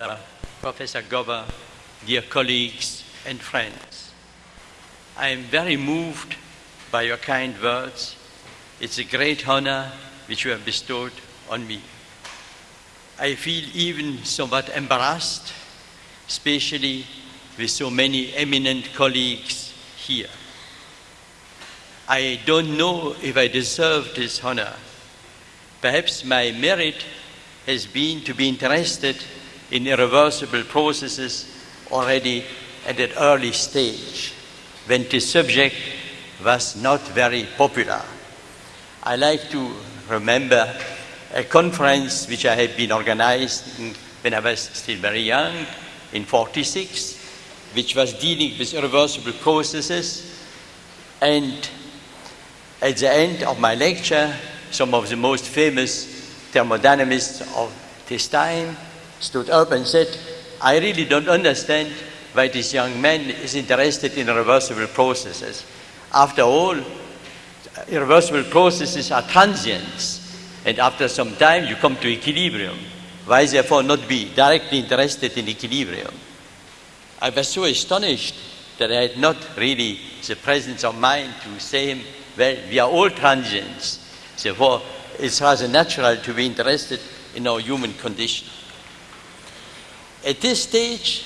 uh, Professor Gover, dear colleagues and friends. I am very moved by your kind words. It's a great honor which you have bestowed on me. I feel even somewhat embarrassed, especially with so many eminent colleagues here. I don't know if I deserve this honor. Perhaps my merit has been to be interested in irreversible processes already at an early stage when the subject was not very popular. I like to remember a conference which I had been organized when I was still very young, in 46, which was dealing with irreversible processes. And at the end of my lecture, some of the most famous thermodynamists of this time stood up and said, I really don't understand why this young man is interested in reversible processes. After all, irreversible processes are transients, and after some time you come to equilibrium. Why therefore not be directly interested in equilibrium? I was so astonished that I had not really the presence of mind to say, him, well, we are all transients. Therefore, it's rather natural to be interested in our human condition. At this stage,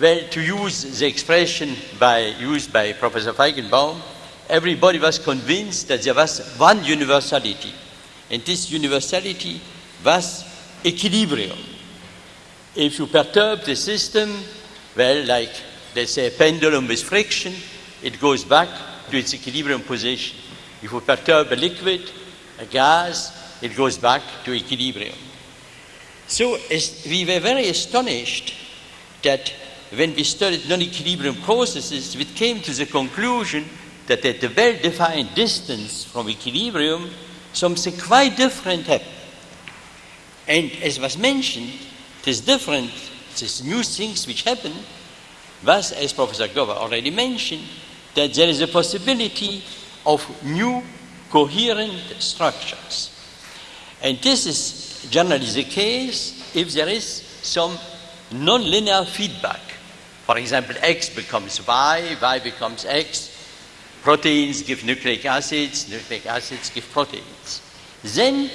well, to use the expression by, used by Professor Feigenbaum, everybody was convinced that there was one universality, and this universality was equilibrium. If you perturb the system, well, like let's say a pendulum with friction, it goes back to its equilibrium position. If you perturb a liquid, a gas, it goes back to equilibrium. So we were very astonished that when we studied non-equilibrium processes, we came to the conclusion that at a well-defined distance from equilibrium, something quite different happened. And as was mentioned, this different, these new things which happen was, as Professor Gover already mentioned, that there is a possibility of new coherent structures. And this is generally the case if there is some nonlinear feedback. For example, X becomes Y, Y becomes X, proteins give nucleic acids, nucleic acids give proteins. Then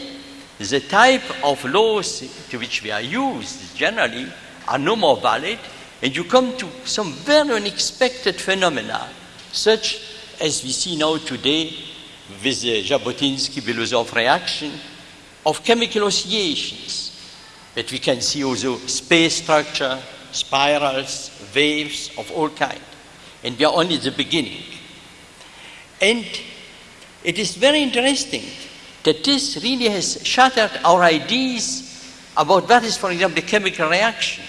the type of laws to which we are used generally are no more valid, and you come to some very unexpected phenomena, such as we see now today with the Zhabotinsky-Belousov reaction of chemical oscillations that we can see also space structure, spirals, waves of all kinds. And we are only at the beginning. And it is very interesting that this really has shattered our ideas about what is, for example, a chemical reaction.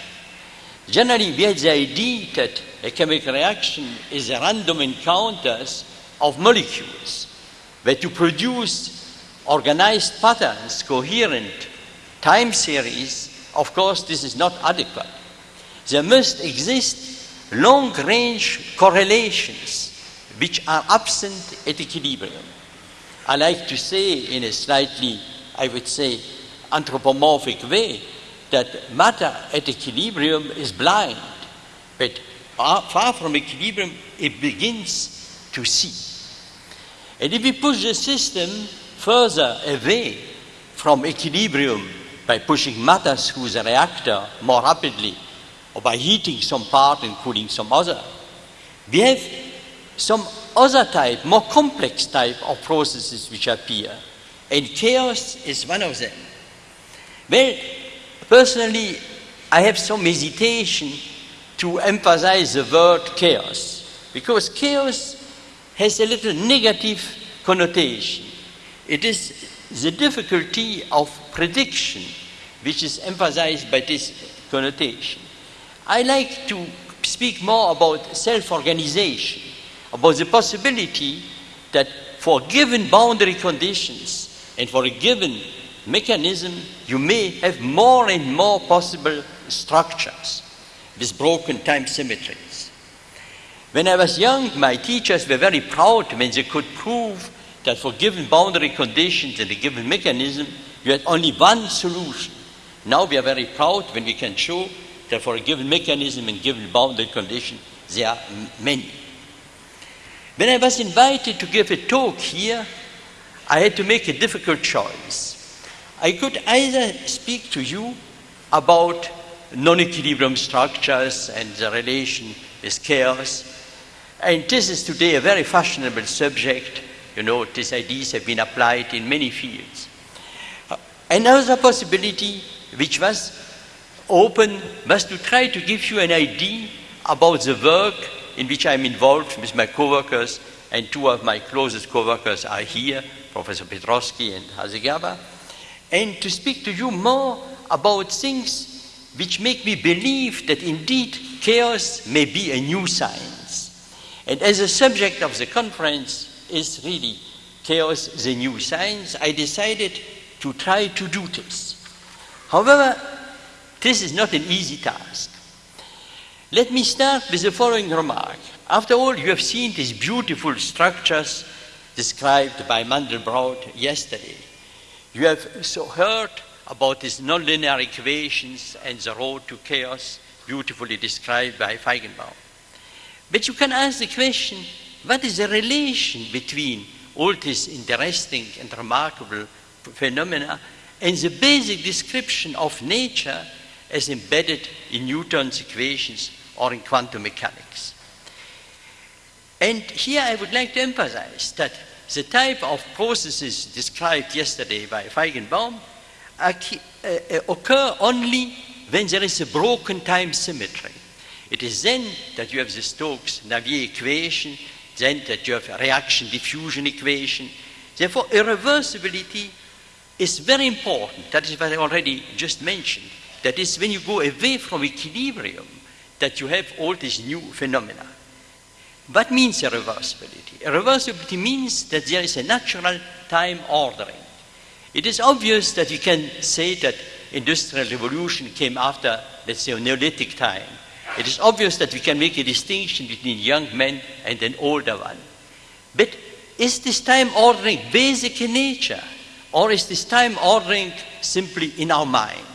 Generally, we had the idea that a chemical reaction is a random encounters of molecules, where to produce organized patterns, coherent time series, of course, this is not adequate. There must exist long-range correlations which are absent at equilibrium. I like to say in a slightly, I would say, anthropomorphic way that matter at equilibrium is blind, but far from equilibrium, it begins to see. And if we push the system further away from equilibrium by pushing matter through the reactor more rapidly, or by heating some part and cooling some other, we have some other type, more complex type of processes which appear. And chaos is one of them. Well, personally, I have some hesitation to emphasize the word chaos, because chaos has a little negative connotation. It is the difficulty of prediction which is emphasized by this connotation. I like to speak more about self-organization, about the possibility that for given boundary conditions and for a given mechanism, you may have more and more possible structures with broken time symmetries. When I was young, my teachers were very proud when they could prove that for given boundary conditions and a given mechanism, you had only one solution. Now we are very proud when we can show that for a given mechanism and given boundary condition, there are many. When I was invited to give a talk here, I had to make a difficult choice. I could either speak to you about non-equilibrium structures and the relation with chaos. And this is today a very fashionable subject. You know, these ideas have been applied in many fields. Uh, another possibility which was open was to try to give you an idea about the work in which I'm involved with my co-workers, and two of my closest co-workers are here, Professor Petrosky and Hasegawa, and to speak to you more about things which make me believe that indeed chaos may be a new science. And as a subject of the conference is really chaos, the new science, I decided to try to do this. However, this is not an easy task. Let me start with the following remark. After all, you have seen these beautiful structures described by Mandelbrot yesterday. You have so heard about these nonlinear equations and the road to chaos, beautifully described by Feigenbaum. But you can ask the question, what is the relation between all these interesting and remarkable phenomena and the basic description of nature as embedded in Newton's equations or in quantum mechanics. And here I would like to emphasize that the type of processes described yesterday by Feigenbaum uh, occur only when there is a broken time symmetry. It is then that you have the Stokes-Navier equation, then that you have reaction diffusion equation. Therefore, irreversibility is very important. That is what I already just mentioned. That is when you go away from equilibrium that you have all these new phenomena. What means irreversibility? Irreversibility means that there is a natural time ordering. It is obvious that you can say that industrial revolution came after, let's say, Neolithic time. It is obvious that we can make a distinction between young men and an older one. But is this time ordering basic in nature? Or is this time ordering simply in our mind?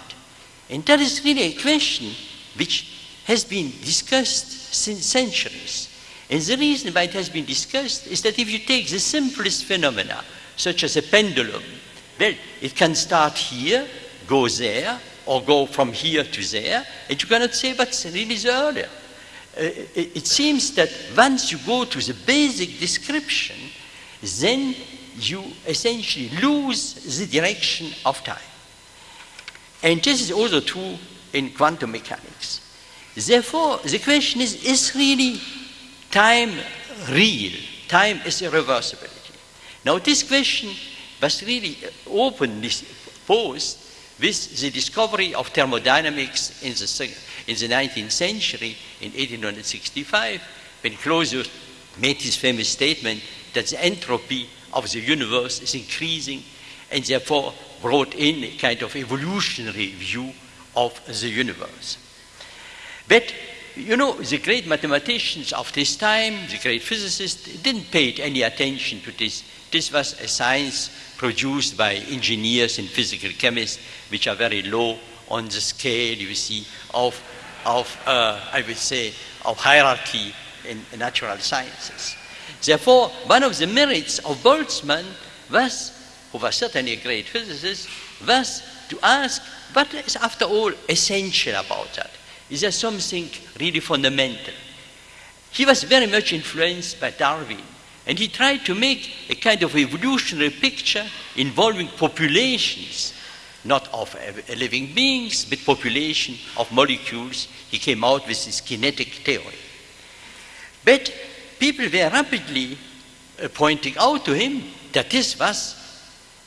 And that is really a question which has been discussed since centuries. And the reason why it has been discussed is that if you take the simplest phenomena, such as a pendulum, well, it can start here, go there, or go from here to there, and you cannot say what's really earlier. Uh, it, it seems that once you go to the basic description, then you essentially lose the direction of time. And this is also true in quantum mechanics. Therefore, the question is, is really time real? Time is irreversibility. Now, this question was really openly posed with the discovery of thermodynamics in the, in the 19th century, in 1865, when Clausius made his famous statement that the entropy of the universe is increasing and therefore brought in a kind of evolutionary view of the universe. But, you know, the great mathematicians of this time, the great physicists, didn't pay any attention to this. This was a science produced by engineers and physical chemists, which are very low on the scale, you see, of, of uh, I would say, of hierarchy in natural sciences. Therefore, one of the merits of Boltzmann was, who was certainly a great physicist, was to ask what is, after all, essential about that? Is there something really fundamental? He was very much influenced by Darwin, and he tried to make a kind of evolutionary picture involving populations, not of living beings, but population of molecules. He came out with his kinetic theory. But people were rapidly uh, pointing out to him that this was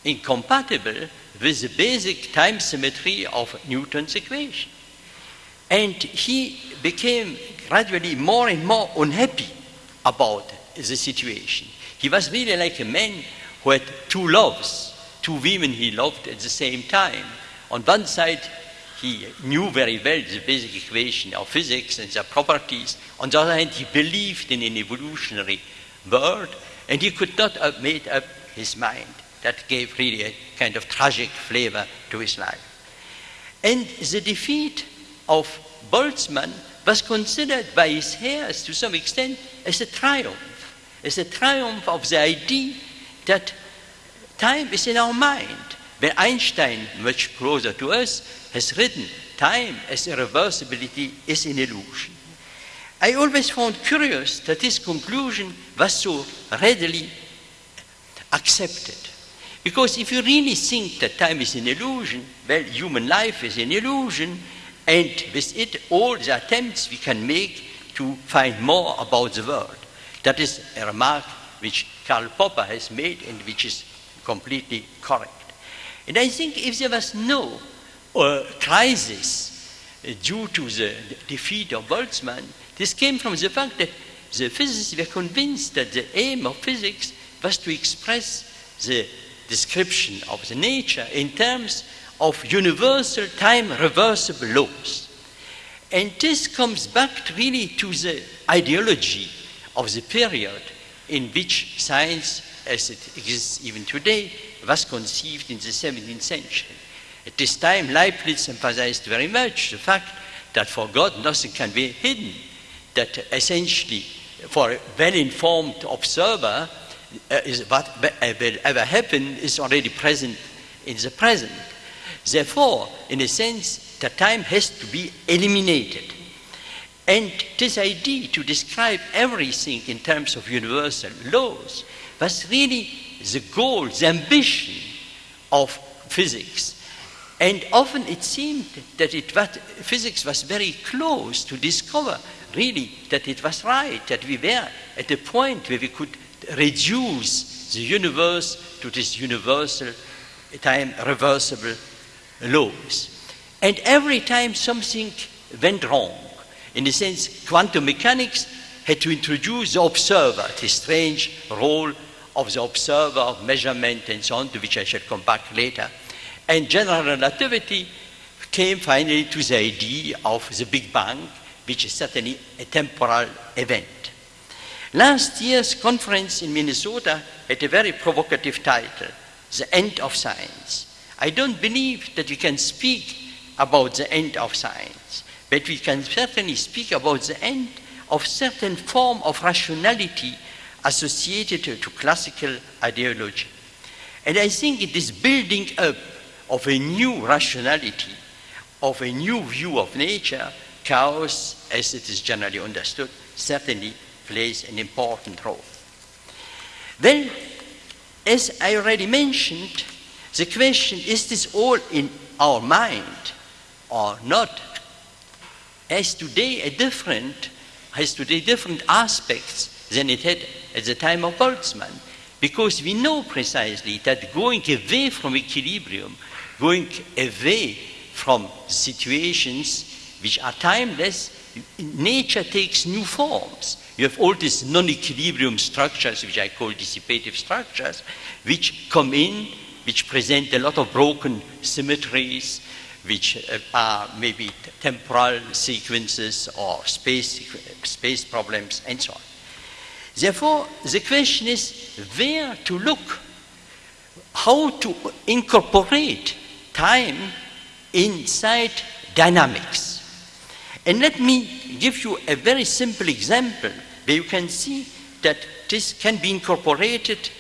incompatible with the basic time symmetry of Newton's equation. And he became gradually more and more unhappy about the situation. He was really like a man who had two loves, two women he loved at the same time. On one side, he knew very well the basic equation of physics and their properties. On the other hand, he believed in an evolutionary world, and he could not have made up his mind. That gave really a kind of tragic flavor to his life. And the defeat of Boltzmann was considered by his heirs to some extent as a triumph, as a triumph of the idea that time is in our mind. When Einstein, much closer to us, has written, time as irreversibility is an illusion. I always found curious that this conclusion was so readily accepted. Because if you really think that time is an illusion, well, human life is an illusion, and with it, all the attempts we can make to find more about the world. That is a remark which Karl Popper has made and which is completely correct. And I think if there was no uh, crisis uh, due to the defeat of Boltzmann, this came from the fact that the physicists were convinced that the aim of physics was to express the description of the nature in terms of universal time reversible laws. And this comes back really to the ideology of the period in which science, as it exists even today, was conceived in the 17th century. At this time, Leibniz emphasized very much the fact that for God nothing can be hidden that essentially for a well-informed observer uh, is what will ever happen is already present in the present. Therefore, in a sense, the time has to be eliminated. And this idea to describe everything in terms of universal laws was really the goal, the ambition of physics. And often it seemed that it was, physics was very close to discover really that it was right, that we were at a point where we could reduce the universe to this universal time reversible laws. And every time something went wrong, in a sense, quantum mechanics had to introduce the observer, the strange role of the observer of measurement and so on, to which I shall come back later. And general relativity came finally to the idea of the Big Bang, which is certainly a temporal event. Last year's conference in Minnesota had a very provocative title, The End of Science. I don't believe that we can speak about the end of science, but we can certainly speak about the end of certain form of rationality associated to classical ideology. And I think it is building up of a new rationality, of a new view of nature, chaos as it is generally understood, certainly plays an important role. Then, as I already mentioned, the question is this all in our mind or not? Has today a different, has today different aspects than it had at the time of Boltzmann? Because we know precisely that going away from equilibrium, going away from situations which are timeless, nature takes new forms. You have all these non-equilibrium structures, which I call dissipative structures, which come in, which present a lot of broken symmetries, which uh, are maybe temporal sequences or space, space problems, and so on. Therefore, the question is where to look, how to incorporate time inside dynamics. And let me give you a very simple example where you can see that this can be incorporated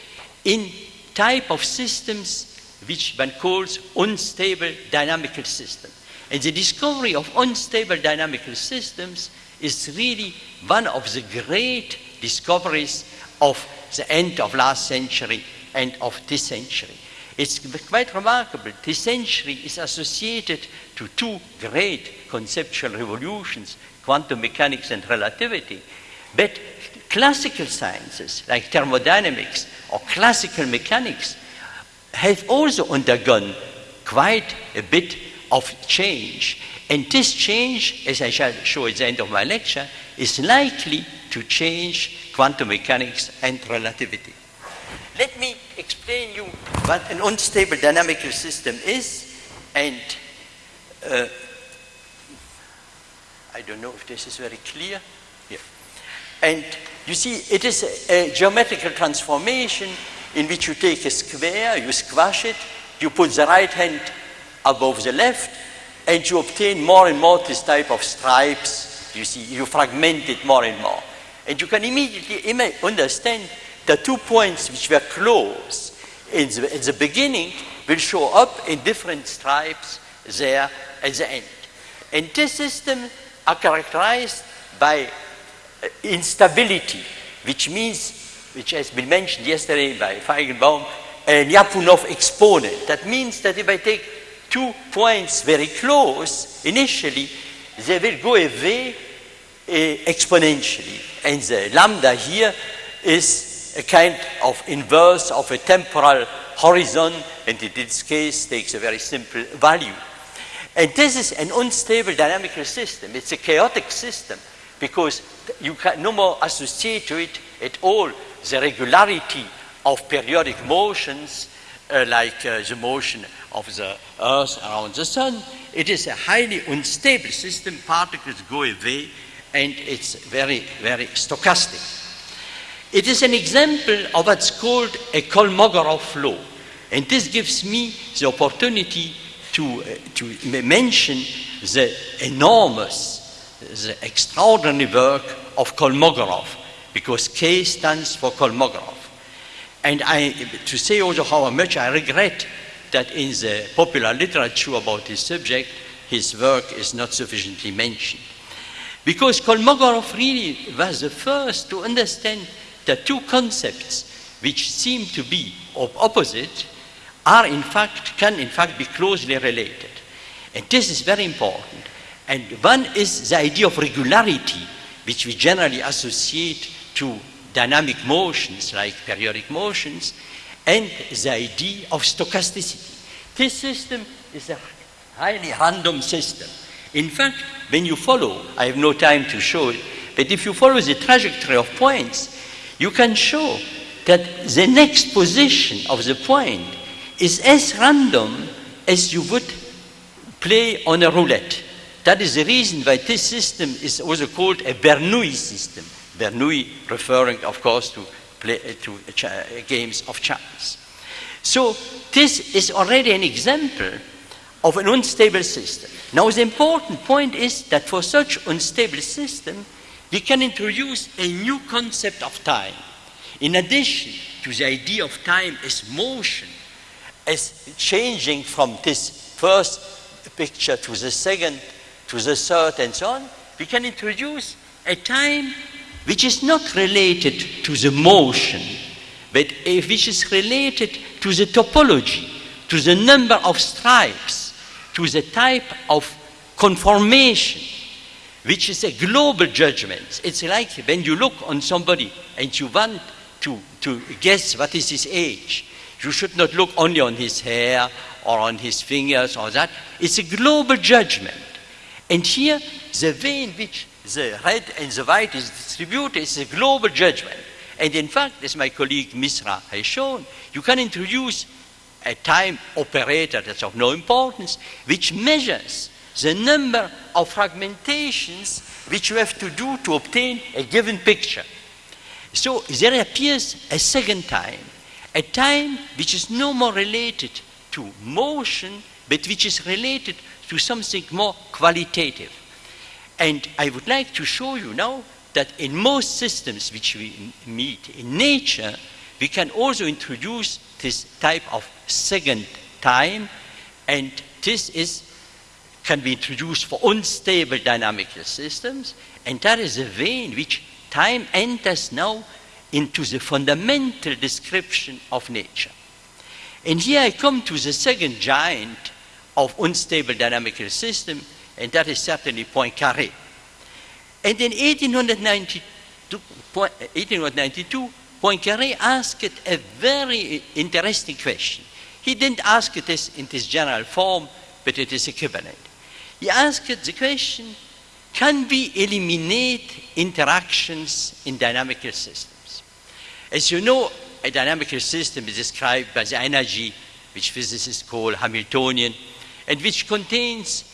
in type of systems which one calls unstable dynamical system. And the discovery of unstable dynamical systems is really one of the great discoveries of the end of last century and of this century. It's quite remarkable. This century is associated to two great conceptual revolutions, quantum mechanics and relativity. But classical sciences like thermodynamics or classical mechanics have also undergone quite a bit of change. And this change, as I shall show at the end of my lecture, is likely to change quantum mechanics and relativity. Let me explain you what an unstable dynamical system is and uh, I don't know if this is very clear. Yeah. And you see, it is a, geometrical transformation in which you take a square, you squash it, you put the right hand above the left, and you obtain more and more this type of stripes. You see, you fragment it more and more. And you can immediately understand the two points which were close in the, in the beginning will show up in different stripes there at the end. And this system are characterized by instability, which means, which has been mentioned yesterday by Feigenbaum, a Lyapunov exponent. That means that if I take two points very close, initially, they will go away uh, exponentially. And the lambda here is a kind of inverse of a temporal horizon, and in this case takes a very simple value. And this is an unstable dynamical system. It's a chaotic system because you can no more associate to it at all the regularity of periodic motions uh, like uh, the motion of the Earth around the Sun. It is a highly unstable system. Particles go away and it's very, very stochastic. It is an example of what's called a Kolmogorov law. And this gives me the opportunity to, uh, to mention the enormous, the extraordinary work of Kolmogorov, because K stands for Kolmogorov. And I, to say also how much I regret that in the popular literature about this subject, his work is not sufficiently mentioned. Because Kolmogorov really was the first to understand the two concepts which seem to be of opposite are in fact, can in fact be closely related. And this is very important. And one is the idea of regularity, which we generally associate to dynamic motions like periodic motions, and the idea of stochasticity. This system is a highly random system. In fact, when you follow, I have no time to show it, but if you follow the trajectory of points, you can show that the next position of the point is as random as you would play on a roulette. That is the reason why this system is also called a Bernoulli system. Bernoulli referring, of course, to, play, uh, to uh, uh, games of chance. So this is already an example of an unstable system. Now the important point is that for such unstable system, we can introduce a new concept of time. In addition to the idea of time as motion, as changing from this first picture to the second, to the third, and so on, we can introduce a time which is not related to the motion, but which is related to the topology, to the number of stripes, to the type of conformation, which is a global judgment. It's like when you look on somebody and you want to, to guess what is his age, you should not look only on his hair or on his fingers or that. It's a global judgment. And here, the way in which the red and the white is distributed is a global judgment. And in fact, as my colleague Misra has shown, you can introduce a time operator that's of no importance, which measures the number of fragmentations which you have to do to obtain a given picture. So there appears a second time a time which is no more related to motion, but which is related to something more qualitative. And I would like to show you now that in most systems which we meet in nature, we can also introduce this type of second time, and this is can be introduced for unstable dynamical systems, and that is the way in which time enters now into the fundamental description of nature. And here I come to the second giant of unstable dynamical system, and that is certainly Poincaré. And in 1892, 1892 Poincaré asked a very interesting question. He didn't ask this in this general form, but it is equivalent. He asked the question, can we eliminate interactions in dynamical systems? As you know, a dynamical system is described by the energy, which physicists call Hamiltonian, and which contains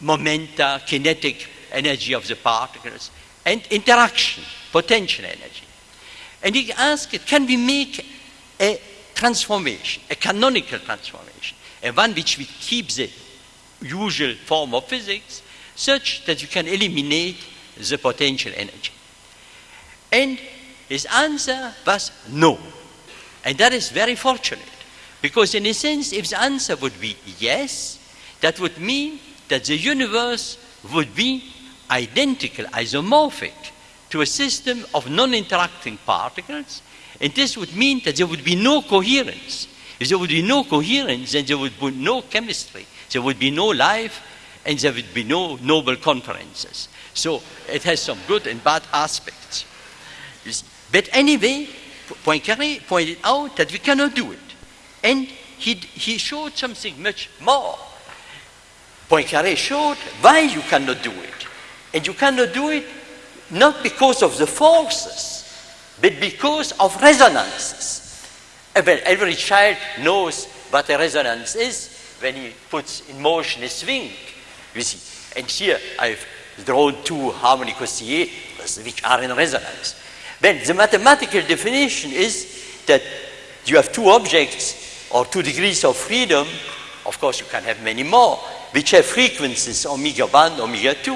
momenta, kinetic energy of the particles, and interaction, potential energy. And he asked, can we make a transformation, a canonical transformation, a one which we keep the usual form of physics, such that you can eliminate the potential energy. And his answer was no. And that is very fortunate. Because in a sense, if the answer would be yes, that would mean that the universe would be identical, isomorphic, to a system of non-interacting particles, and this would mean that there would be no coherence. If there would be no coherence, then there would be no chemistry, there would be no life, and there would be no Nobel conferences. So it has some good and bad aspects. But anyway, Poincaré pointed out that we cannot do it. And he, he showed something much more. Poincaré showed why you cannot do it. And you cannot do it not because of the forces, but because of resonances. Eh well, every child knows what a resonance is when he puts in motion a swing. You see. And here I've drawn two harmonic oscillators which are in resonance. Then the mathematical definition is that you have two objects or two degrees of freedom. Of course, you can have many more, which have frequencies omega 1, omega 2.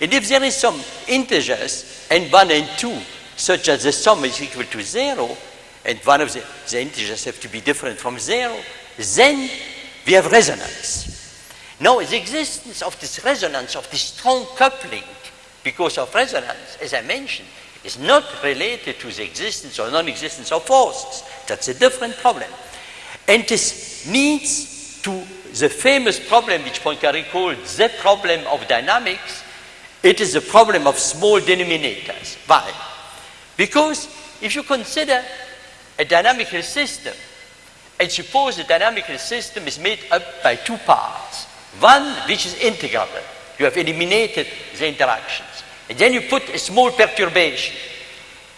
And if there is some integers, n1 and 2, such as the sum is equal to 0, and one of the, the integers have to be different from 0, then we have resonance. Now, the existence of this resonance, of this strong coupling, because of resonance, as I mentioned, is not related to the existence or non-existence of forces. That's a different problem. And this needs to the famous problem which Poincaré called the problem of dynamics, it is a problem of small denominators. Why? Because if you consider a dynamical system, and suppose the dynamical system is made up by two parts, one which is integrable, you have eliminated the interactions, and then you put a small perturbation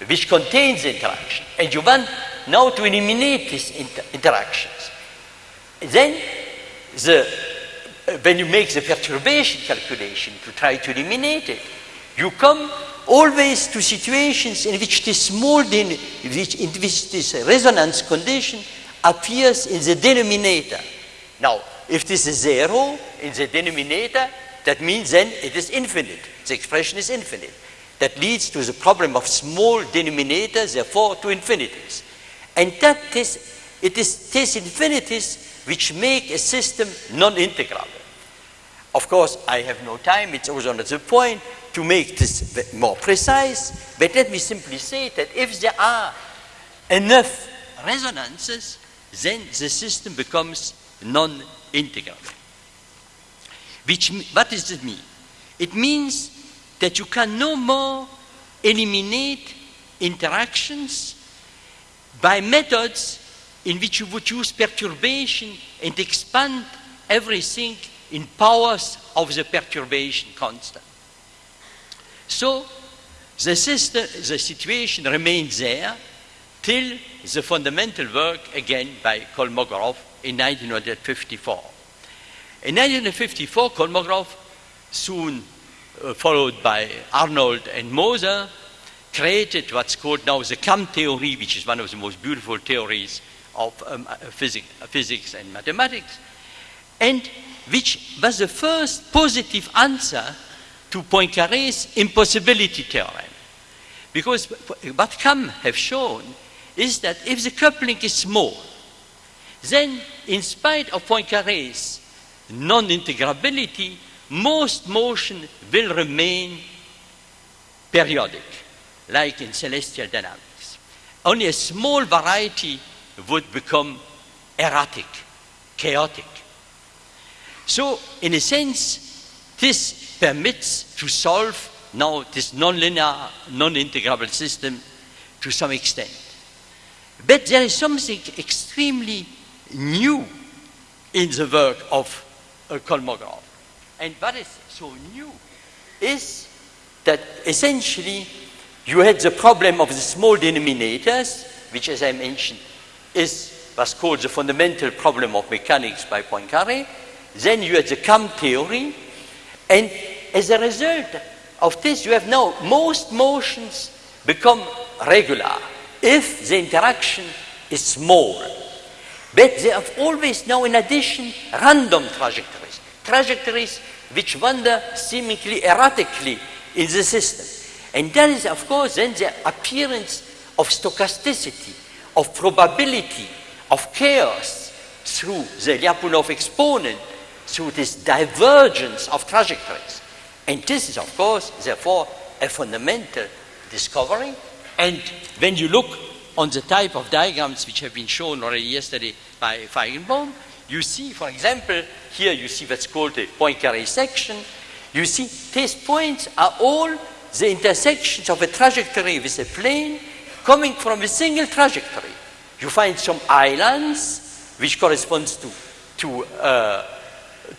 which contains the interaction, and you want now to eliminate these inter interactions. Then the when you make the perturbation calculation to try to eliminate it, you come always to situations in which this small, which, in which this resonance condition appears in the denominator. Now, if this is zero in the denominator, that means then it is infinite. The expression is infinite. That leads to the problem of small denominators, therefore to infinities. And that is, it is these infinities which make a system non-integrable. Of course, I have no time, it's also another point to make this more precise, but let me simply say that if there are enough resonances, then the system becomes non-integrable. Which, what does it mean? It means that you can no more eliminate interactions by methods in which you would use perturbation and expand everything in powers of the perturbation constant. So the, system, the situation remains there till the fundamental work again by Kolmogorov in 1954. In 1954, Kolmogorov, soon uh, followed by Arnold and Moser, created what's called now the KAM theory, which is one of the most beautiful theories of um, uh, physics, uh, physics and mathematics, and which was the first positive answer to Poincaré's impossibility theorem. Because what KAM have shown is that if the coupling is small, then in spite of Poincaré's non-integrability, most motion will remain periodic, like in celestial dynamics. Only a small variety would become erratic, chaotic. So, in a sense, this permits to solve now this nonlinear, non-integrable system to some extent. But there is something extremely new in the work of uh, Kolmogorov. And what is so new is that essentially you had the problem of the small denominators, which as I mentioned is what's called the fundamental problem of mechanics by Poincaré. Then you have the KAM theory, and as a result of this, you have now most motions become regular if the interaction is small. But they have always now, in addition, random trajectories. trajectories which wander seemingly erratically in the system. And that is, of course, then the appearance of stochasticity, of probability, of chaos through the Lyapunov exponent, through this divergence of trajectories. And this is, of course, therefore, a fundamental discovery. And when you look on the type of diagrams which have been shown already yesterday by Feigenbaum, you see, for example, here you see what's called a Poincaré section. You see, these points are all the intersections of a trajectory with a plane coming from a single trajectory. You find some islands which corresponds to, to, uh,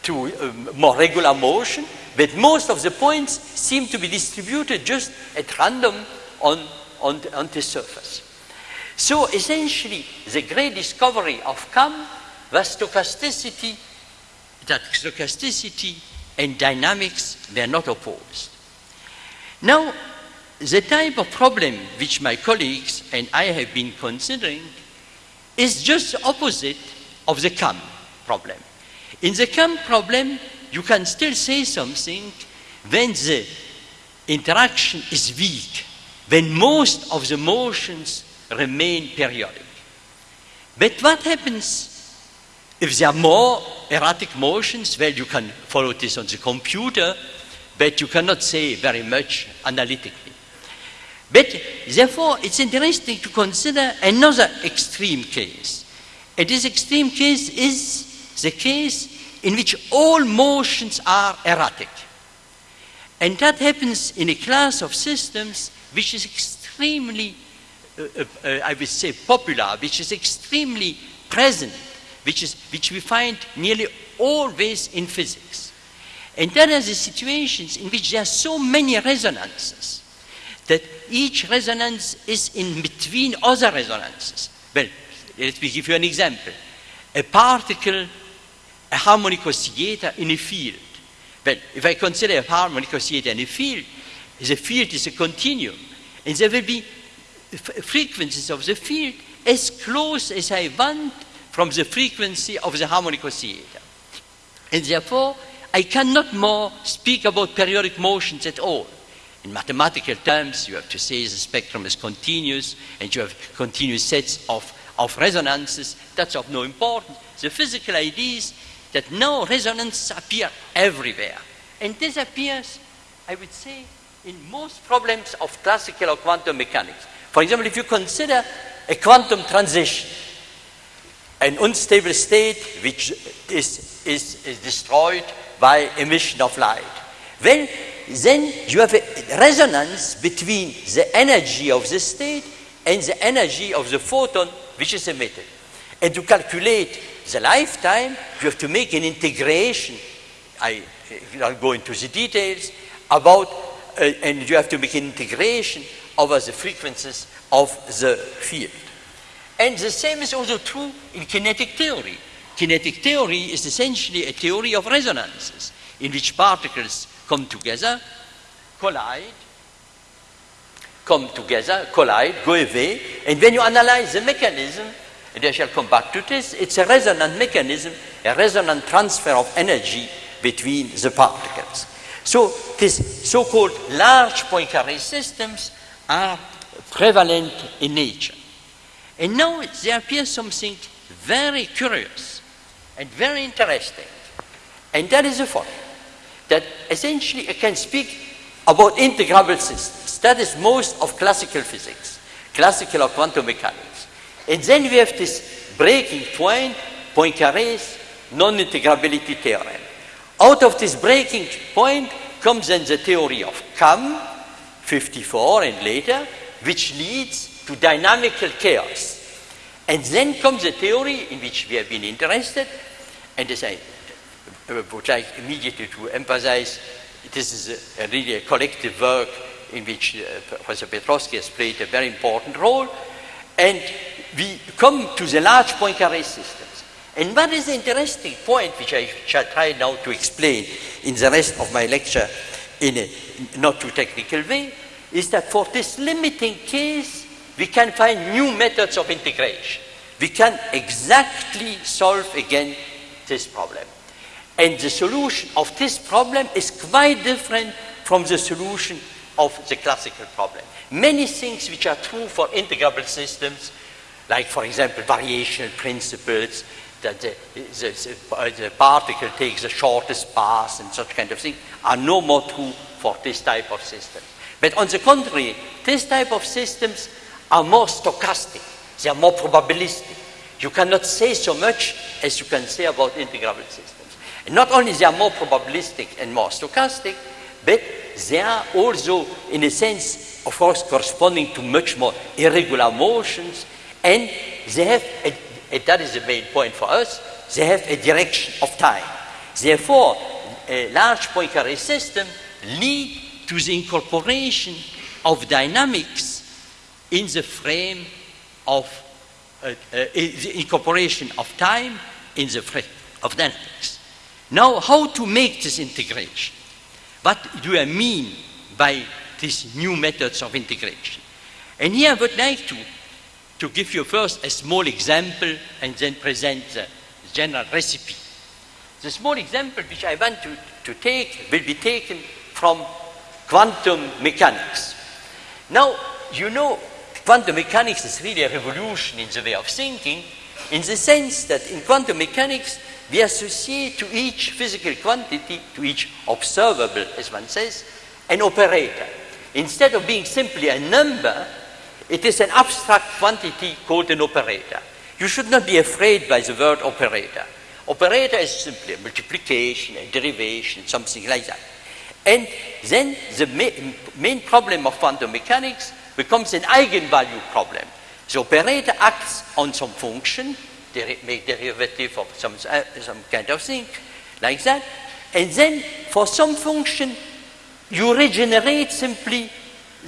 to um, more regular motion, but most of the points seem to be distributed just at random on, on, the, on the surface. So essentially, the great discovery of KAM was stochasticity, that stochasticity and dynamics were not opposed. Now, the type of problem which my colleagues and I have been considering is just opposite of the KAM problem. In the KAM problem, you can still say something when the interaction is weak, when most of the motions remain periodic. But what happens if there are more erratic motions? Well, you can follow this on the computer, but you cannot say very much analytically. But therefore, it's interesting to consider another extreme case. And this extreme case is the case in which all motions are erratic. And that happens in a class of systems which is extremely, uh, uh, I would say, popular, which is extremely present, which, is, which we find nearly always in physics. And that are the situations in which there are so many resonances that each resonance is in between other resonances. Well, let me give you an example. A particle, a harmonic oscillator in a field. Well, if I consider a harmonic oscillator in a field, the field is a continuum, and there will be frequencies of the field as close as I want from the frequency of the harmonic oscillator. And therefore, I cannot more speak about periodic motions at all. In mathematical terms, you have to say the spectrum is continuous and you have continuous sets of, of resonances. That's of no importance. The physical idea is that now resonances appear everywhere. And this appears, I would say, in most problems of classical or quantum mechanics. For example, if you consider a quantum transition, an unstable state which is, is, is destroyed by emission of light. Well, then you have a resonance between the energy of the state and the energy of the photon which is emitted. And to calculate the lifetime, you have to make an integration. I will go into the details about, uh, and you have to make an integration over the frequencies of the field. And the same is also true in kinetic theory. Kinetic theory is essentially a theory of resonances in which particles come together, collide, come together, collide, go away, and when you analyze the mechanism, and I shall come back to this, it's a resonant mechanism, a resonant transfer of energy between the particles. So these so-called large Poincare systems are prevalent in nature. And now there appears something very curious and very interesting. And that is the following that essentially I can speak about integrable systems. That is most of classical physics, classical or quantum mechanics. And then we have this breaking point, Poincaré's non-integrability theorem. Out of this breaking point comes then the theory of KAM, 54 and later, which leads to dynamical chaos. And then comes the theory in which we have been interested, and as I would like immediately to emphasize this is a, a really a collective work in which uh, Professor Petrosky has played a very important role. And we come to the large Poincare systems. And what is the interesting point, which I shall try now to explain in the rest of my lecture in a not too technical way, is that for this limiting case, we can find new methods of integration. We can exactly solve again this problem. And the solution of this problem is quite different from the solution of the classical problem. Many things which are true for integrable systems, like for example variational principles, that the, the, uh, the, particle takes the shortest path and such kind of thing, are no more true for this type of system. But on the contrary, this type of systems are more stochastic, they are more probabilistic. You cannot say so much as you can say about integrable systems. And not only they are more probabilistic and more stochastic, but they are also, in a sense, of course, corresponding to much more irregular motions, and they have, a, and that is the main point for us, they have a direction of time. Therefore, a large Poincaré system lead to the incorporation of dynamics in the frame of uh, uh, the incorporation of time in the frame of dynamics. Now, how to make this integration? What do I mean by these new methods of integration? And here I would like to, to give you first a small example and then present the general recipe. The small example which I want to, to take will be taken from quantum mechanics. Now, you know, quantum mechanics is really a revolution in the way of thinking, in the sense that in quantum mechanics, we associate to each physical quantity, to each observable, as one says, an operator. Instead of being simply a number, it is an abstract quantity called an operator. You should not be afraid by the word operator. Operator is simply a multiplication, a derivation, something like that. And then the ma- main problem of quantum mechanics becomes an eigenvalue problem. The operator acts on some function, der- make derivative of some, uh, some kind of thing, like that. And then for some function, you regenerate simply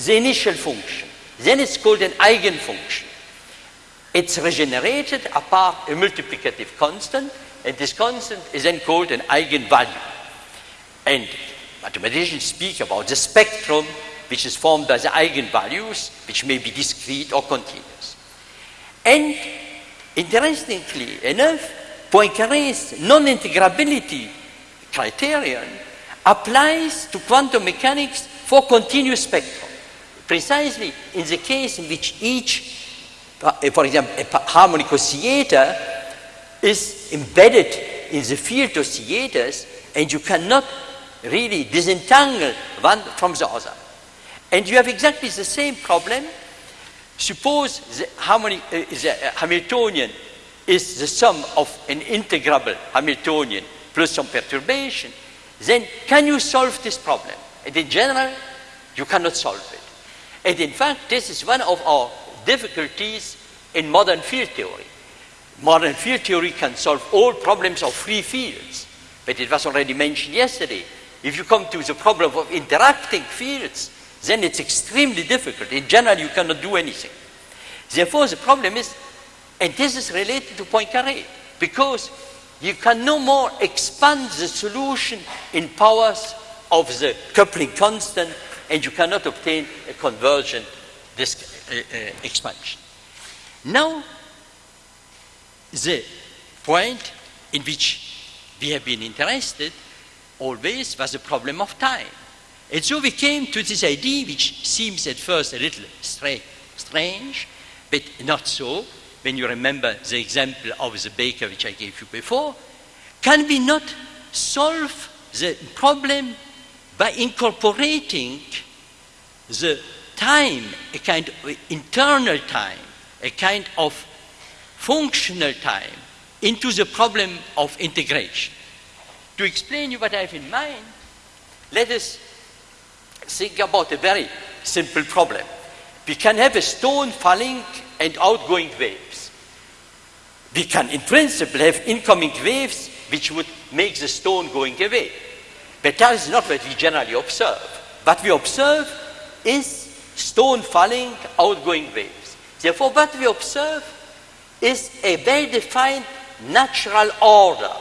the initial function. Then it's called an eigenfunction. It's regenerated apart a multiplicative constant, and this constant is then called an eigenvalue. And mathematicians speak about the spectrum which is formed by the eigenvalues, which may be discrete or continuous. And interestingly enough, Poincaré's non-integrability criterion applies to quantum mechanics for continuous spectrum, precisely in the case in which each, uh, for example, a harmonic oscillator is embedded in the field of oscillators and you cannot really disentangle one from the other. And you have exactly the same problem. Suppose the, uh, uh, Hamiltonian is the sum of an integrable Hamiltonian plus some perturbation, then can you solve this problem? And in general, you cannot solve it. And in fact, this is one of our difficulties in modern field theory. Modern field theory can solve all problems of free fields, but it was already mentioned yesterday. If you come to the problem of interacting fields, then it's extremely difficult. In general, you cannot do anything. Therefore, the problem is, and this is related to Poincaré, because you can no more expand the solution in powers of the coupling constant, and you cannot obtain a convergent disk, uh, uh, expansion. Now, the point in which we have been interested always was the problem of time. And so we came to this idea, which seems at first a little stra- strange, but not so, when you remember the example of the baker which I gave you before. Can we not solve the problem by incorporating the time, a kind of internal time, a kind of functional time, into the problem of integration? To explain you what I have in mind, let us think about a very simple problem. We can have a stone falling and outgoing waves. We can, in principle, have incoming waves which would make the stone going away. But that is not what we generally observe. What we observe is stone falling, outgoing waves. Therefore, what we observe is a well-defined natural order.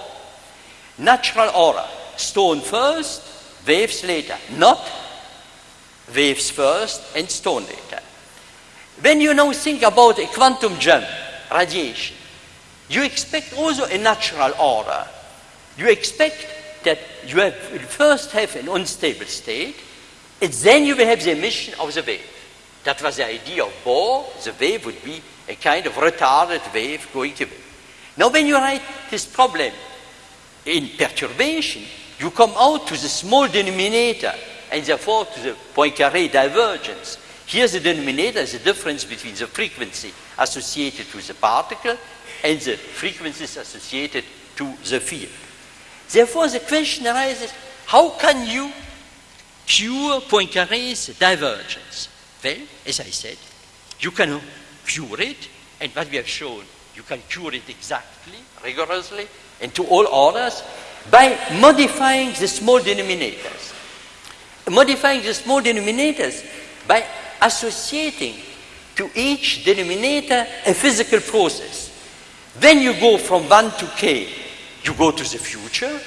Natural order. Stone first, waves later. Not waves first and stone later. When you now think about a quantum jump, radiation, you expect also a natural order. You expect that you have, first have an unstable state, and then you will have the emission of the wave. That was the idea of Bohr. The wave would be a kind of retarded wave going to wave. Now, when you write this problem in perturbation, you come out to the small denominator and therefore to the Poincaré divergence. Here the denominator is the difference between the frequency associated to the particle and the frequencies associated to the field. Therefore, the question arises, how can you cure Poincaré's divergence? Well, as I said, you can cure it, and what we have shown, you can cure it exactly, rigorously, and to all orders, by modifying the small denominators. Modifying the small denominators by associating to each denominator a physical process. Then you go from 1 to k, you go to the future.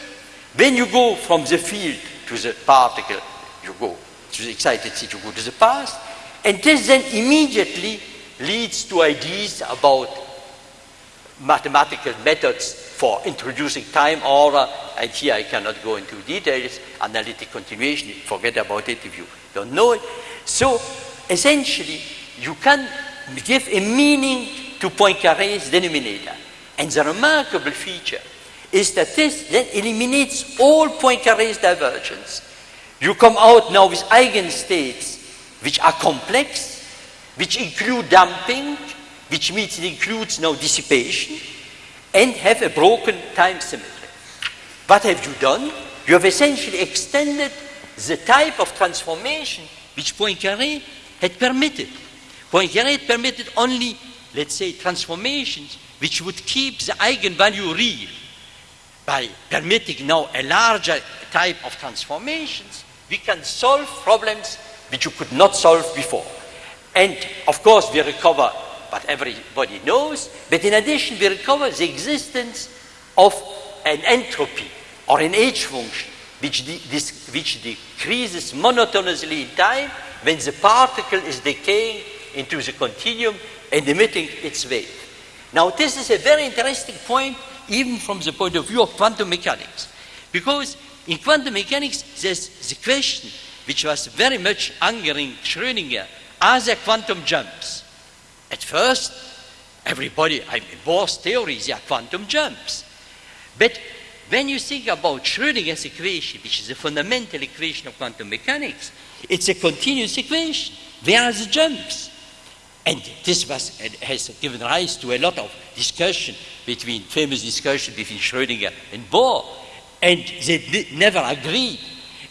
When you go from the field to the particle, you go to the excited state, you go to the past. And this then immediately leads to ideas about mathematical methods for introducing time order. And here I cannot go into details. Analytic continuation, forget about it if you don't know it. So essentially, you can give a meaning to Poincaré's denominator. And the remarkable feature is that this then eliminates all Poincaré's divergence. You come out now with eigenstates which are complex, which include damping, which means it includes now dissipation, and have a broken time symmetry. What have you done? You have essentially extended the type of transformation which Poincaré had permitted. Poincaré had permitted only, let's say, transformations which would keep the eigenvalue real. By permitting now a larger type of transformations, we can solve problems which you could not solve before. And of course, we recover what everybody knows, but in addition, we recover the existence of an entropy or an H function which, de- which decreases monotonously in time when the particle is decaying into the continuum and emitting its wave. Now, this is a very interesting point, even from the point of view of quantum mechanics, because in quantum mechanics, there's the question which was very much angering Schrödinger are there quantum jumps? At first, everybody, I mean, Bohr's theories, there are quantum jumps. But when you think about Schrödinger's equation, which is a fundamental equation of quantum mechanics, it's a continuous equation. Where are the jumps? And this was, has given rise to a lot of discussion between, famous discussion between Schrödinger and Bohr. And they never agreed.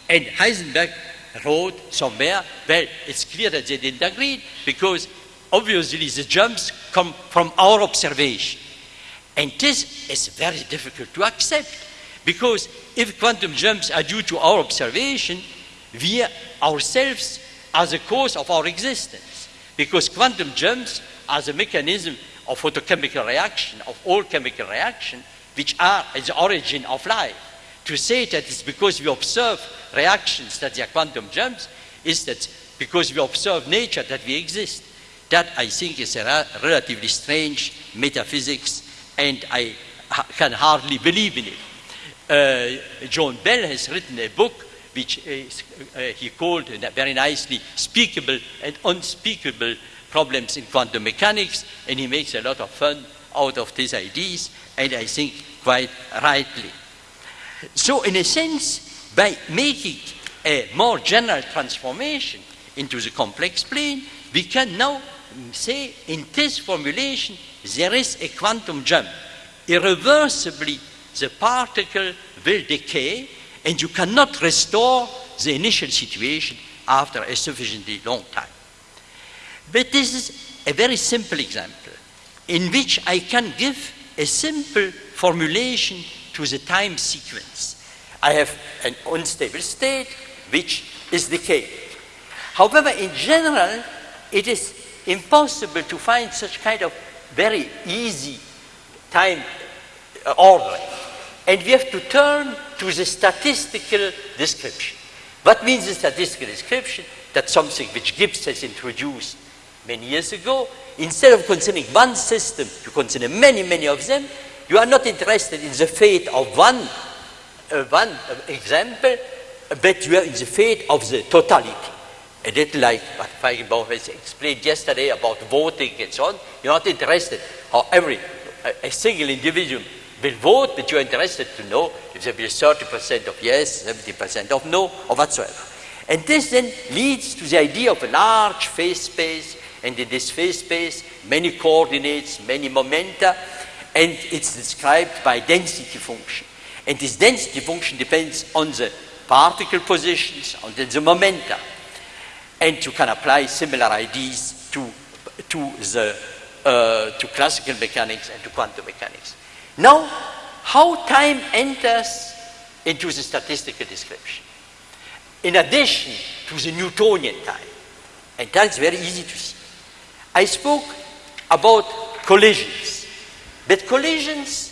And Heisenberg wrote somewhere, well, it's clear that they didn't agree because obviously the jumps come from our observation. And this is very difficult to accept because if quantum jumps are due to our observation, we ourselves are the cause of our existence. Because quantum jumps are the mechanism of photochemical reaction, of all chemical reaction, which are at the origin of life. To say that it's because we observe reactions that they are quantum jumps is that because we observe nature that we exist. That I think is a relatively strange metaphysics, and I ha- can hardly believe in it. Uh, John Bell has written a book which is, uh, he called very nicely speakable and unspeakable problems in quantum mechanics, and he makes a lot of fun out of these ideas, and I think quite rightly. So, in a sense, by making a more general transformation into the complex plane, we can now say in this formulation there is a quantum jump. Irreversibly, the particle will decay, and you cannot restore the initial situation after a sufficiently long time. But this is a very simple example in which I can give a simple formulation to the time sequence. I have an unstable state which is decaying. However, in general, it is impossible to find such kind of very easy time uh, ordering. And we have to turn to the statistical description. What means the statistical description? That something which Gibbs has introduced many years ago, instead of considering one system, you consider many, many of them. You are not interested in the fate of one uh, one uh, example, but you are in the fate of the totality. A little like what Feigenbaum has explained yesterday about voting and so on. You're not interested how every a, single individual will vote, but you're interested to know if there will be 30% of yes, 70% of no, or whatsoever. And this then leads to the idea of a large phase space, and in this phase space, many coordinates, many momenta, and it's described by density function. And this density function depends on the particle positions, on the, the momenta. And you can apply similar ideas to, to, the, uh, to classical mechanics and to quantum mechanics. Now, how time enters into the statistical description. In addition to the Newtonian time, and that's very easy to see. I spoke about collisions, but collisions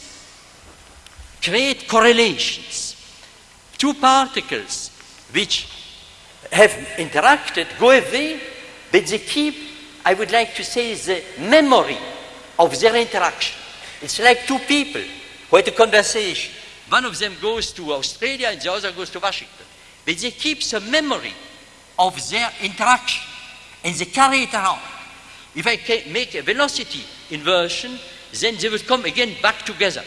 create correlations. Two particles which have interacted go away, but they keep, I would like to say, the memory of their interaction. It's like two people who had a conversation. One of them goes to Australia and the other goes to Washington. But they keep the memory of their interaction and they carry it around. If I make a velocity inversion, then they will come again back together.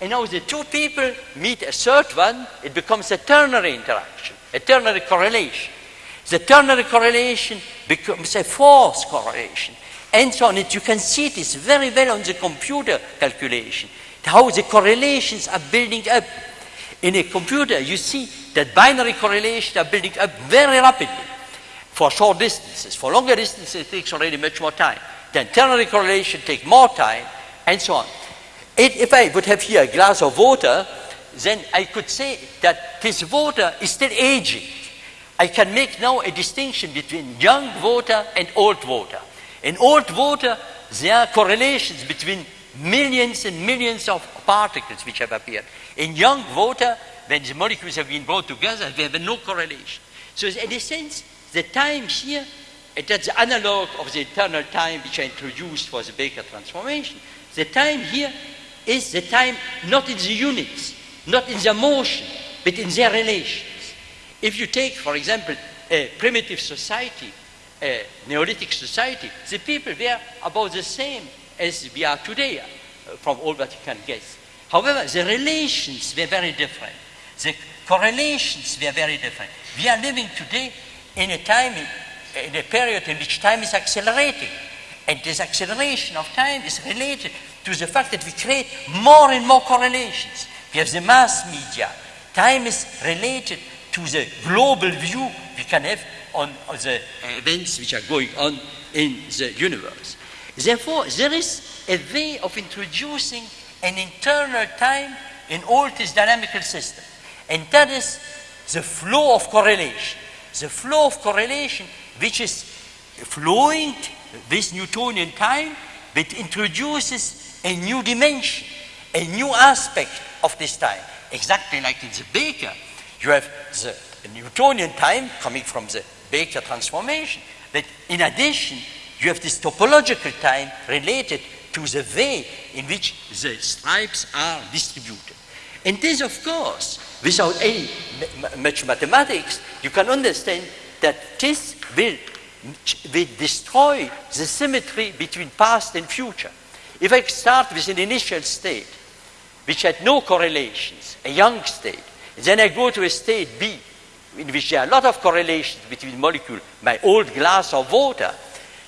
And now the two people meet a third one, it becomes a ternary interaction, a ternary correlation. The ternary correlation becomes a fourth correlation and so on. And you can see this very well on the computer calculation, how the correlations are building up. In a computer, you see that binary correlations are building up very rapidly for short distances. For longer distances, it takes already much more time. Then ternary correlation takes more time, and so on. It, if I would have here a glass of water, then I could say that this water is still aging. I can make now a distinction between young water and old water. In old water, there are correlations between millions and millions of particles which have appeared. In young water, when the molecules have been brought together, they have no correlation. So in a sense, the time here, that's the analog of the eternal time which I introduced for the Baker transformation. The time here is the time not in the units, not in the motion, but in their relations. If you take, for example, a primitive society, a Neolithic society, the people were about the same as we are today, uh, from all that you can guess. However, the relations were very different. The correlations were very different. We are living today in a time, in a period in which time is accelerating. And this acceleration of time is related to the fact that we create more and more correlations. We have the mass media. Time is related to the global view we can have on, on the events which are going on in the universe. Therefore, there is a way of introducing an internal time in all this dynamical system. And that is the flow of correlation. The flow of correlation which is flowing this Newtonian time, but introduces a new dimension, a new aspect of this time. Exactly like in the Baker, you have the Newtonian time coming from the Baker transformation, but in addition, you have this topological time related to the way in which the stripes are distributed. And this, of course, without any much mathematics, you can understand that this will, will destroy the symmetry between past and future. If I start with an initial state, which had no correlations, a young state, then I go to a state B, in which there are a lot of correlations between molecules, my old glass of water,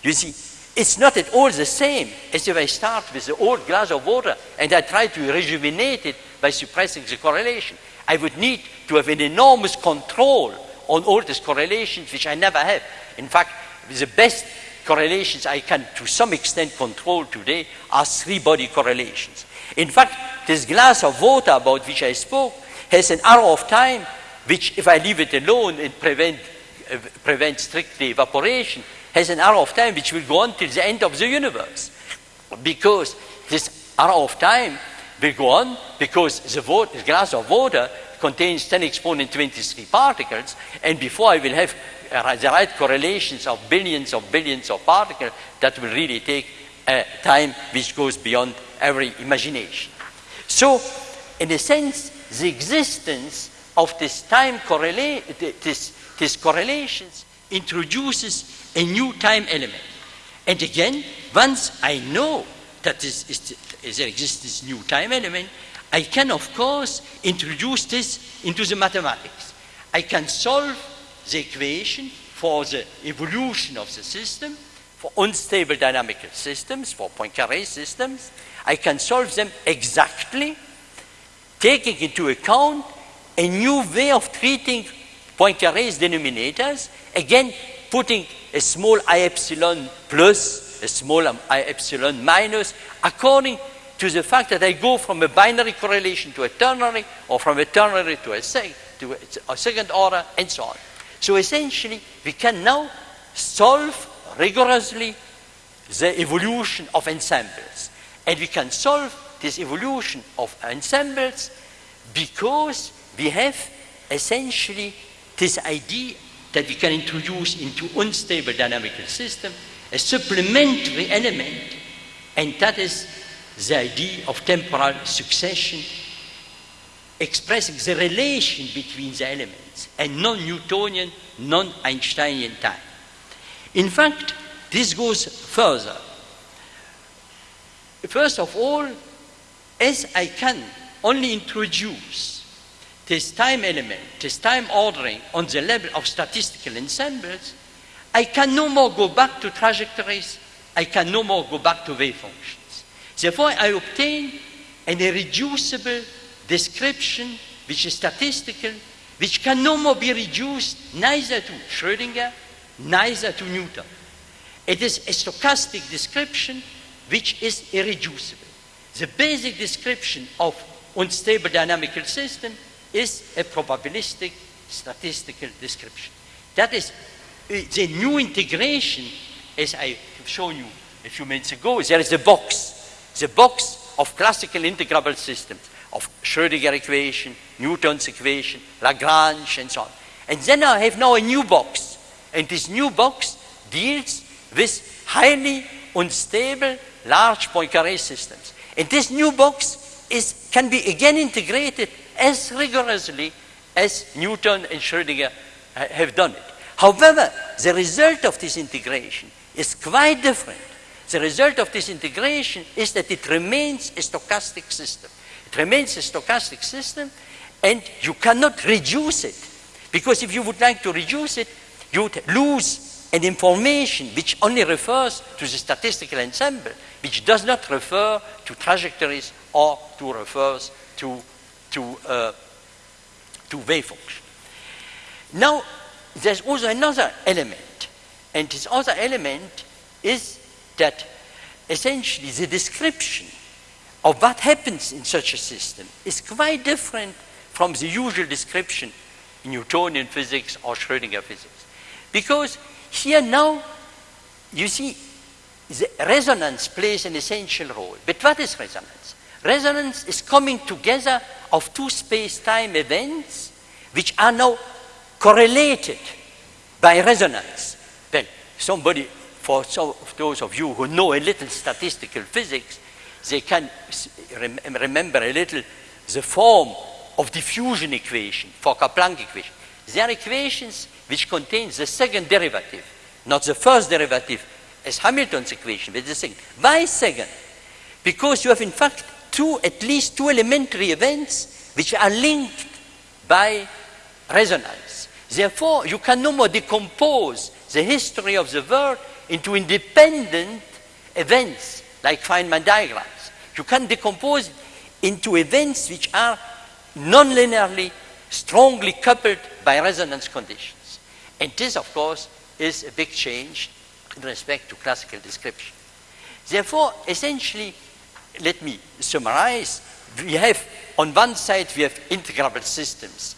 you see, it's not at all the same as if I start with the old glass of water and I try to rejuvenate it by suppressing the correlation. I would need to have an enormous control on all these correlations, which I never have. In fact, the best correlations I can to some extent control today are three body correlations. In fact, this glass of water about which I spoke has an arrow of time, which if I leave it alone and prevent, uh, prevent strictly evaporation, has an arrow of time which will go on till the end of the universe. Because this arrow of time will go on because the, water, the glass of water contains 10 exponent 23 particles, and before I will have uh, the right correlations of billions of billions of particles, that will really take a time which goes beyond every imagination. So in a sense, the existence of this time correlate, this, this correlations introduces a new time element. And again, once I know that this is, there exists this new time element, I can, of course, introduce this into the mathematics. I can solve the equation for the evolution of the system, for unstable dynamical systems, for Poincaré systems. I can solve them exactly, taking into account a new way of treating Poincaré's denominators, again, putting a small i epsilon plus, a small i epsilon minus, according to the fact that I go from a binary correlation to a ternary, or from a ternary to a, sec to a second order, and so on. So essentially, we can now solve rigorously the evolution of ensembles. And we can solve this evolution of ensembles because we have essentially this idea that we can introduce into unstable dynamical system a supplementary element, and that is the idea of temporal succession, expressing the relation between the elements and non-Newtonian, non-Einsteinian time. In fact, this goes further. First of all, as I can only introduce this time element, this time ordering on the level of statistical ensembles, I can no more go back to trajectories, I can no more go back to wave functions. Therefore, I obtain an irreducible description which is statistical, which can no more be reduced neither to Schrödinger, neither to Newton. It is a stochastic description which is irreducible. The basic description of unstable dynamical system is a probabilistic statistical description. That is uh, the new integration, as I have shown you a few minutes ago, there is a box, the box of classical integrable systems, of Schrödinger equation, Newton's equation, Lagrange, and so on. And then I have now a new box, and this new box deals with highly unstable large Poincare systems. And this new box is, can be again integrated as rigorously as Newton and Schrödinger uh, have done it. However, the result of this integration is quite different. The result of this integration is that it remains a stochastic system. It remains a stochastic system, and you cannot reduce it. Because if you would like to reduce it, you lose an information which only refers to the statistical ensemble, which does not refer to trajectories or to refers to to, uh, to wave function. Now, there's also another element, and this other element is that essentially the description of what happens in such a system is quite different from the usual description in Newtonian physics or Schrödinger physics. Because here now, you see, the resonance plays an essential role. But what is resonance? Resonance is coming together of two space-time events which are now correlated by resonance. Well, somebody, for some of those of you who know a little statistical physics, they can rem remember a little the form of diffusion equation, Fokker-Planck equation. They are equations which contains the second derivative, not the first derivative as Hamilton's equation, but the second. Why second? Because you have in fact two, at least two elementary events which are linked by resonance. Therefore, you can no more decompose the history of the world into independent events like Feynman diagrams. You can decompose into events which are non-linearly, strongly coupled by resonance conditions. And this, of course, is a big change in respect to classical description. Therefore, essentially, let me summarize. We have, on one side, we have integrable systems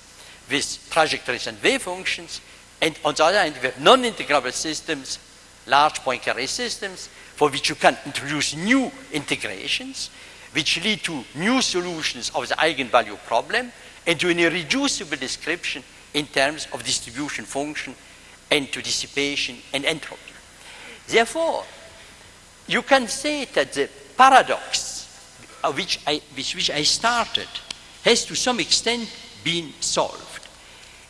with trajectories and wave functions, and on the other hand, we have non-integrable systems, large Poincare systems, for which you can introduce new integrations, which lead to new solutions of the eigenvalue problem, and to an irreducible description in terms of distribution function and to dissipation and entropy. Therefore, you can say that the paradox uh, which I, which, which I started has to some extent been solved.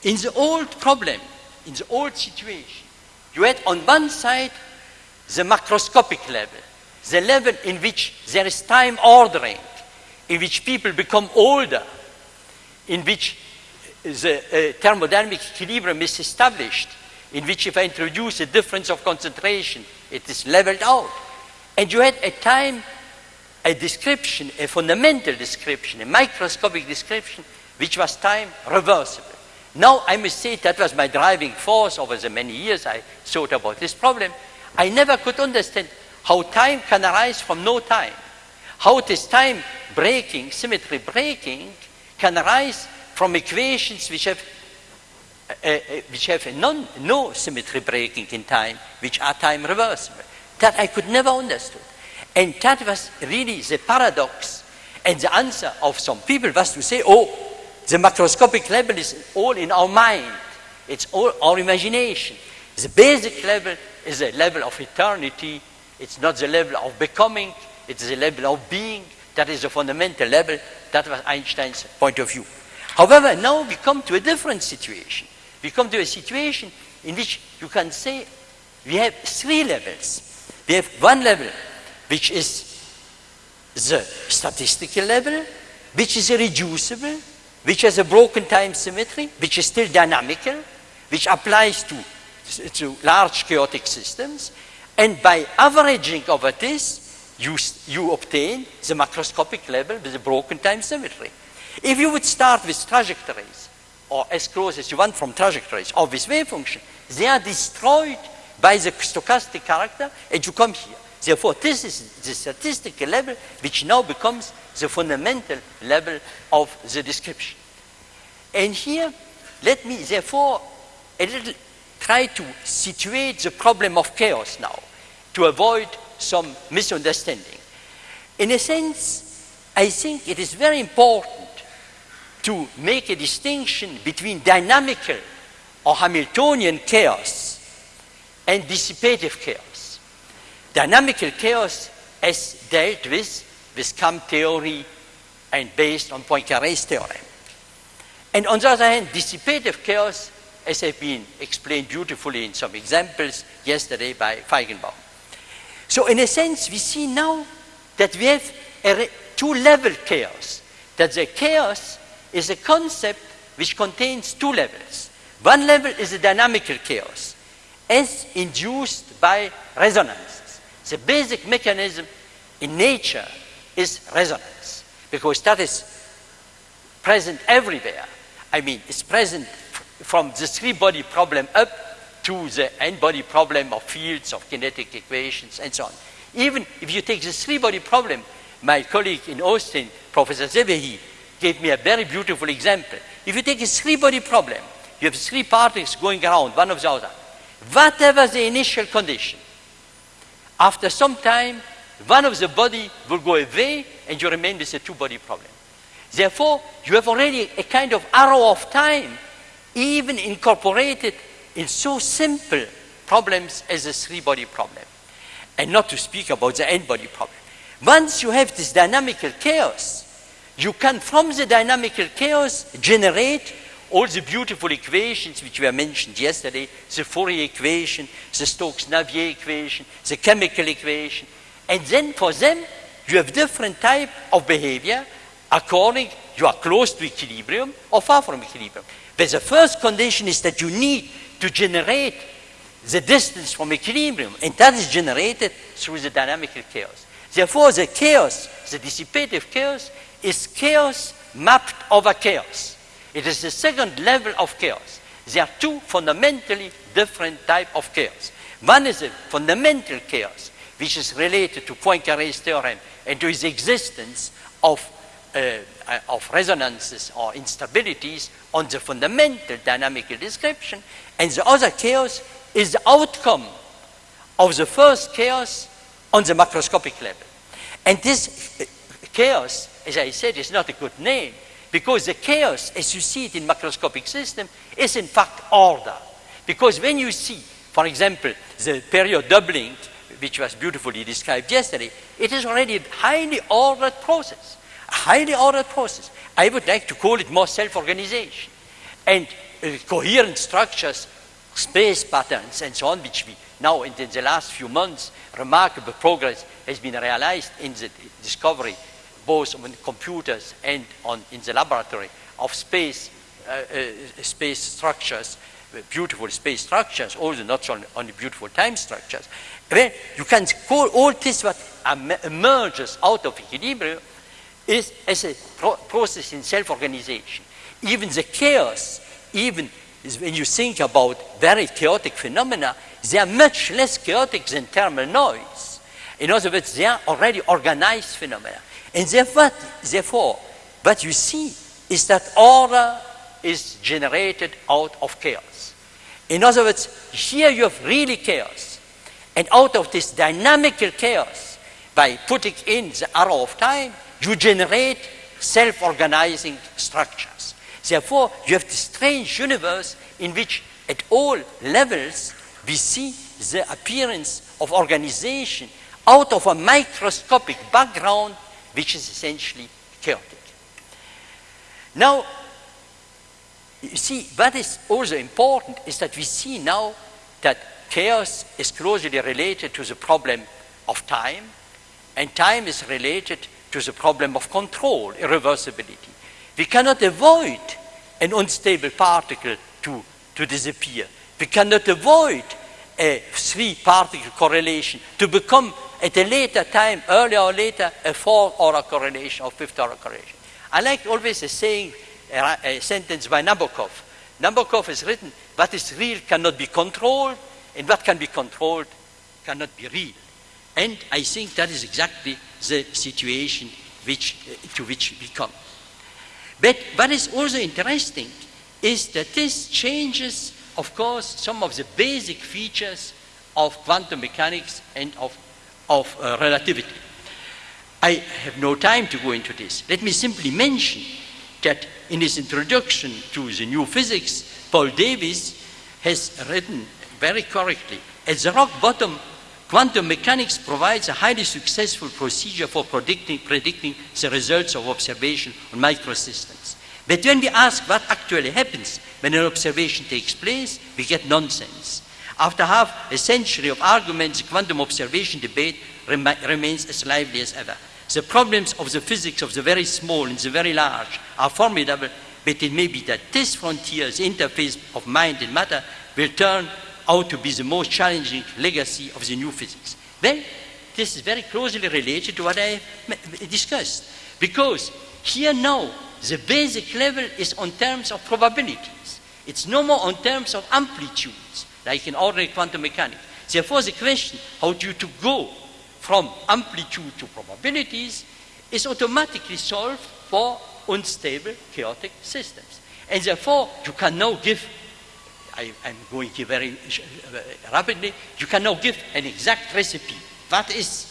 In the old problem, in the old situation, you had on one side the macroscopic level, the level in which there is time ordering, in which people become older, in which the uh, thermodynamic equilibrium is established, in which if I introduce a difference of concentration, it is leveled out. And you had a time, a description, a fundamental description, a microscopic description, which was time reversible. Now, I must say that was my driving force over the many years I thought about this problem. I never could understand how time can arise from no time. How this time breaking, symmetry breaking, can arise from equations which have, uh, which have non, no symmetry breaking in time, which are time reversible. That I could never understand. And that was really the paradox. And the answer of some people was to say, oh, the macroscopic level is all in our mind. It's all our imagination. The basic level is a level of eternity. It's not the level of becoming. It's the level of being. That is the fundamental level. That was Einstein's point of view. However, now we come to a different situation. We come to a situation in which you can say we have three levels. We have one level, which is the statistical level, which is irreducible, which has a broken time symmetry, which is still dynamical, which applies to, to large chaotic systems. And by averaging over this, you, you obtain the macroscopic level with a broken time symmetry. If you would start with trajectories, or as close as you want from trajectories, of this wave function, they are destroyed by the stochastic character, and you come here. Therefore, this is the statistical level which now becomes the fundamental level of the description. And here, let me therefore a little try to situate the problem of chaos now to avoid some misunderstanding. In a sense, I think it is very important to make a distinction between dynamical or Hamiltonian chaos and dissipative chaos. Dynamical chaos is dealt with with KAM theory and based on Poincaré's theorem. And on the other hand, dissipative chaos, as has been explained beautifully in some examples yesterday by Feigenbaum. So in a sense, we see now that we have a two-level chaos, that the chaos is a concept which contains two levels. One level is a dynamical chaos, as induced by resonances. The basic mechanism in nature is resonance, because that is present everywhere. I mean, it's present from the three-body problem up to the n-body problem of fields, of kinetic equations, and so on. Even if you take the three-body problem, my colleague in Austin, Professor Szebehely, gave me a very beautiful example. If you take a three-body problem, you have three particles going around, one of the other. Whatever the initial condition, after some time, one of the body will go away and you remain with a two-body problem. Therefore, you have already a kind of arrow of time, even incorporated in so simple problems as a three-body problem. And not to speak about the n-body problem. Once you have this dynamical chaos, you can, from the dynamical chaos, generate all the beautiful equations which were mentioned yesterday, the Fourier equation, the Stokes-Navier equation, the chemical equation. And then for them, you have different type of behavior according you are close to equilibrium or far from equilibrium. But the first condition is that you need to generate the distance from equilibrium, and that is generated through the dynamical chaos. Therefore, the chaos, the dissipative chaos, is chaos mapped over chaos. It is the second level of chaos. There are two fundamentally different types of chaos. One is a fundamental chaos, which is related to Poincaré's theorem and to its existence of, uh, of resonances or instabilities on the fundamental dynamical description. And the other chaos is the outcome of the first chaos on the macroscopic level. And this uh, chaos, as I said, is not a good name because the chaos, as you see it in macroscopic system, is in fact order. Because when you see, for example, the period doubling, which was beautifully described yesterday, it is already a highly ordered process, a highly ordered process. I would like to call it more self-organization. And uh, coherent structures, space patterns, and so on, which we now, in the last few months, remarkable progress has been realized in the discovery, both on computers and on, in the laboratory, of space, uh, uh, space structures, beautiful space structures, also not only beautiful time structures. Then you can call all this what emerges out of equilibrium is as a pro process in self-organization. Even the chaos, even when you think about very chaotic phenomena, they are much less chaotic than thermal noise. In other words, they are already organized phenomena. And therefore, therefore what you see is that order is generated out of chaos. In other words, here you have really chaos. And out of this dynamical chaos, by putting in the arrow of time, you generate self-organizing structures. Therefore, you have this strange universe in which at all levels we see the appearance of organization out of a microscopic background which is essentially chaotic. Now, you see, what is also important is that we see now that chaos is closely related to the problem of time, and time is related to the problem of control, irreversibility. We cannot avoid an unstable particle to, to disappear. We cannot avoid a three-particle correlation to become, at a later time, earlier or later, a four-order correlation or fifth-order correlation. I like always a saying, a, a sentence by Nabokov. Nabokov has written, what is real cannot be controlled, and what can be controlled cannot be real. And I think that is exactly the situation which, uh, to which we come. But what is also interesting is that this changes, of course, some of the basic features of quantum mechanics and of, of uh, relativity. I have no time to go into this. Let me simply mention that in his introduction to the new physics, Paul Davies has written very correctly, at the rock bottom Quantum mechanics provides a highly successful procedure for predicting, predicting the results of observation on microsystems. But when we ask what actually happens when an observation takes place, we get nonsense. After half a century of arguments, the quantum observation debate rem remains as lively as ever. The problems of the physics of the very small and the very large are formidable, but it may be that this frontier, the interface of mind and matter, will turn out to be the most challenging legacy of the new physics? Well, this is very closely related to what I discussed. Because here now, the basic level is on terms of probabilities. It's no more on terms of amplitudes, like in ordinary quantum mechanics. Therefore, the question, how do you to go from amplitude to probabilities, is automatically solved for unstable, chaotic systems. And therefore, you can now give I, am going here very uh, rapidly, you can now give an exact recipe. What is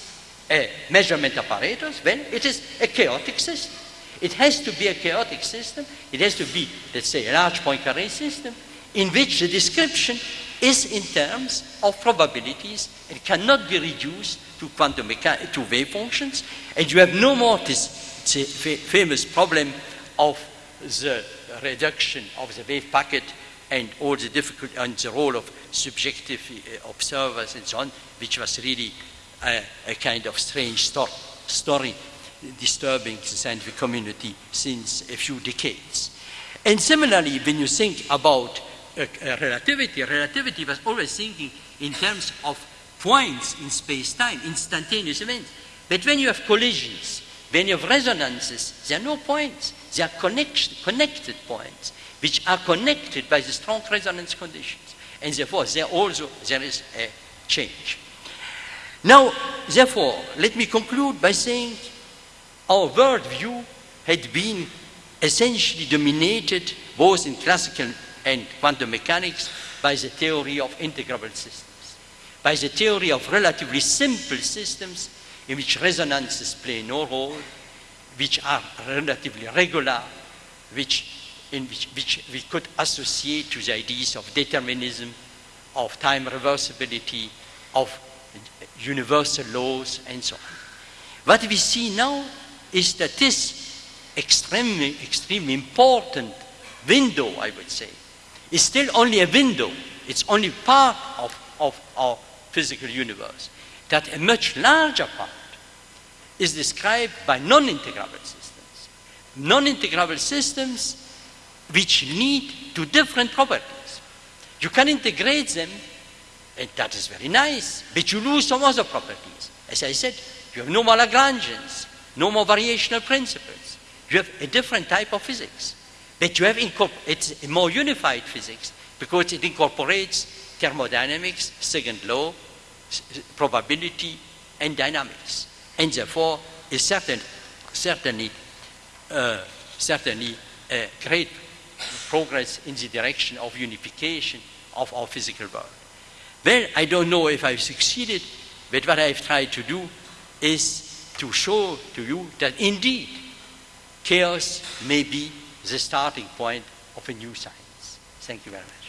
a measurement apparatus? Well, it is a chaotic system. It has to be a chaotic system. It has to be, let's say, a large Poincare system in which the description is in terms of probabilities and cannot be reduced to quantum to wave functions. And you have no more this famous problem of the reduction of the wave packet and all the difficult and the role of subjective uh, observers and so on, which was really a, a kind of strange sto story disturbing the scientific community since a few decades. And similarly, when you think about uh, uh, relativity, relativity was always thinking in terms of points in space-time, instantaneous events. But when you have collisions, when you have resonances, there are no points. They are connect connected points which are connected by the strong resonance conditions. And therefore, there also there is a change. Now, therefore, let me conclude by saying our worldview had been essentially dominated both in classical and quantum mechanics by the theory of integrable systems, by the theory of relatively simple systems in which resonances play no role, which are relatively regular, which in which, which we could associate to the ideas of determinism, of time reversibility, of universal laws, and so on. What we see now is that this extremely, extremely important window, I would say, is still only a window. It's only part of, of our physical universe. That a much larger part is described by non-integrable systems. Non-integrable systems which lead to different properties. You can integrate them, and that is very nice, but you lose some other properties. As I said, you have no more Lagrangians, no more variational principles. You have a different type of physics. But you have it's a more unified physics because it incorporates thermodynamics, second law, probability, and dynamics. And therefore is certain, certainly, uh, certainly a great progress in the direction of unification of our physical world. Well, I don't know if I've succeeded, but what I've tried to do is to show to you that indeed chaos may be the starting point of a new science. Thank you very much.